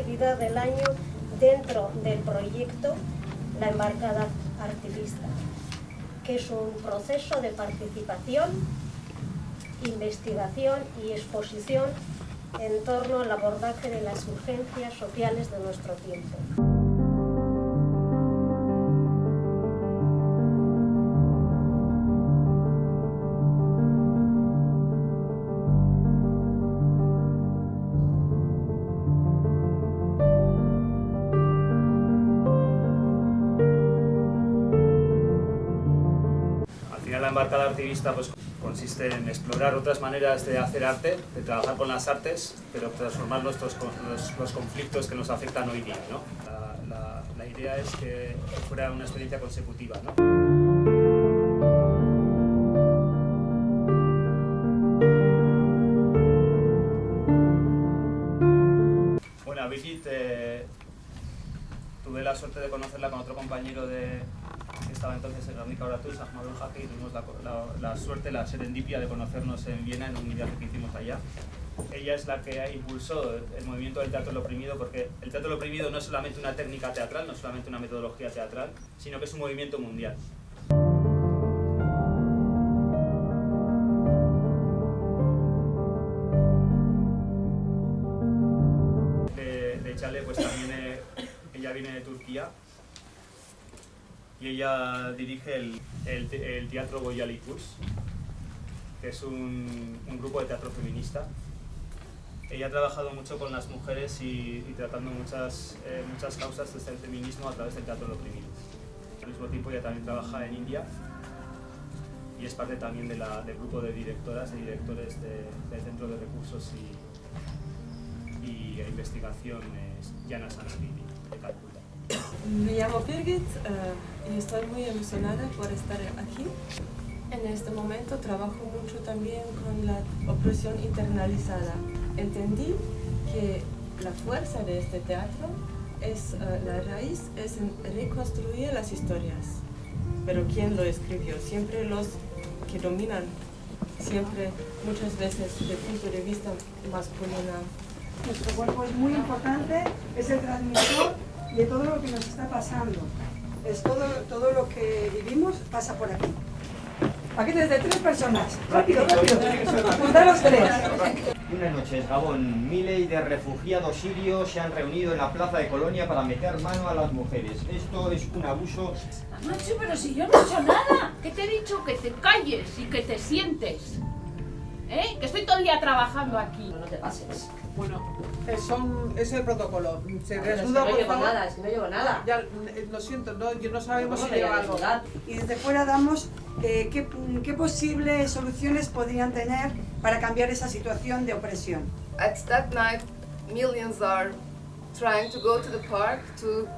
actividad del año dentro del proyecto La Embarcada Artivista, que es un proceso de participación, investigación y exposición en torno al abordaje de las urgencias sociales de nuestro tiempo. Embarcada artivista pues, consiste en explorar otras maneras de hacer arte, de trabajar con las artes, pero transformar nuestros, los, los conflictos que nos afectan hoy día. ¿no? La, la- la idea es que fuera una experiencia consecutiva. ¿no? Tuve la suerte de conocerla con otro compañero de, que estaba entonces en Guernica Oratus, Ahmad Jaque, y tuvimos la, la- la suerte, la serendipia de conocernos en Viena en un viaje que hicimos allá. Ella es la que impulsó el movimiento del teatro oprimido, porque el teatro oprimido no es solamente una técnica teatral, no es solamente una metodología teatral, sino que es un movimiento mundial. De y ella dirige el, el, el Teatro Goyalikus, que es un, grupo de teatro feminista. Ella ha trabajado mucho con las mujeres y, tratando muchas, eh, causas desde el feminismo a través del teatro del oprimido. Al mismo tiempo ella también trabaja en India y es parte también de del grupo de directoras y directores de- del Centro de Recursos y, y investigación es Jana Sanskriti de Calcuta. Me llamo Birgit eh, y estoy muy emocionada por estar aquí. En este momento trabajo mucho también con la opresión internalizada. Entendí que la fuerza de este teatro es, eh, la raíz es en reconstruir las historias. Pero ¿quién lo escribió? Siempre los que dominan, siempre muchas veces desde el punto de vista masculino. Nuestro cuerpo es muy importante, es el transmisor de todo lo que nos está pasando. Es todo, todo lo que vivimos pasa por aquí. Paquetes de tres personas. Rápido, rápido. Juntaros tres. Buenas noches, Gabón. Miles de refugiados sirios se han reunido en la plaza de Colonia para meter mano a las mujeres. Esto es un abuso. Macho, pero si yo no he hecho nada. ¿Qué te he dicho? Que te calles y que te sientes. ¿Eh? Que estoy todo el día trabajando aquí. No te pases. Bueno, eh, son, es el protocolo. Se Pero es que no por llevo nada, es que no llevo nada. Ya, eh, lo siento, no, yo no sabemos ¿Cómo si lleva algo. Y desde fuera damos eh, qué, qué posibles soluciones podrían tener para cambiar esa situación de opresión. At that night, millions are trying to go to the park to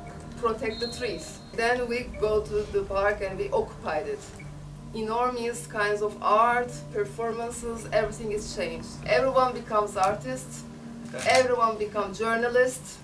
protect the trees. Then we go to the park and we occupied it. Enormous kinds of art, performances, everything is changed. Everyone becomes artists, everyone become journalists,